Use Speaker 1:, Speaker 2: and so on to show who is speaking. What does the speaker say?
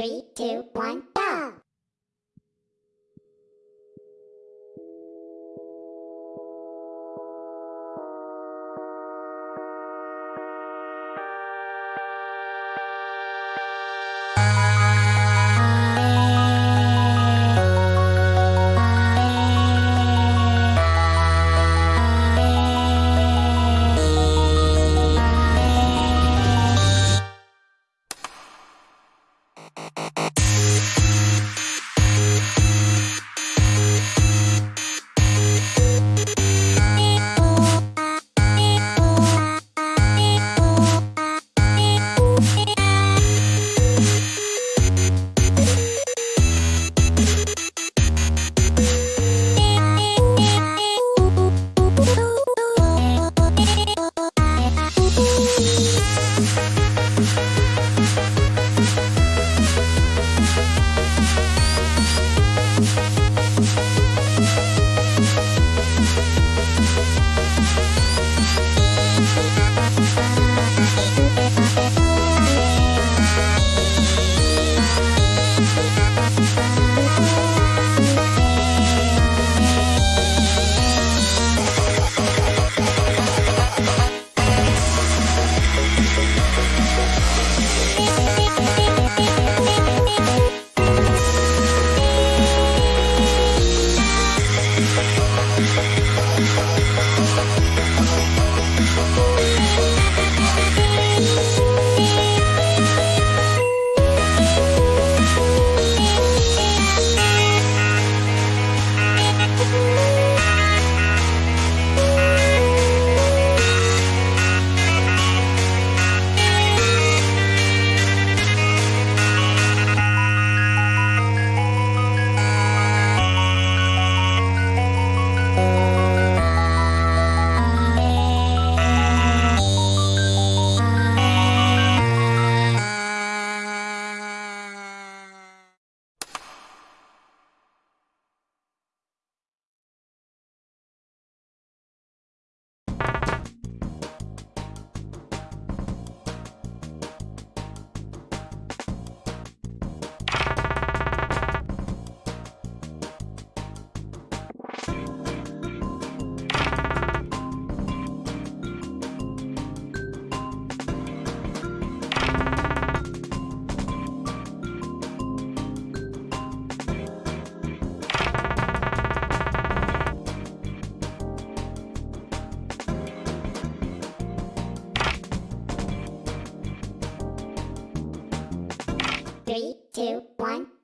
Speaker 1: Three, two, one! Three, two, one.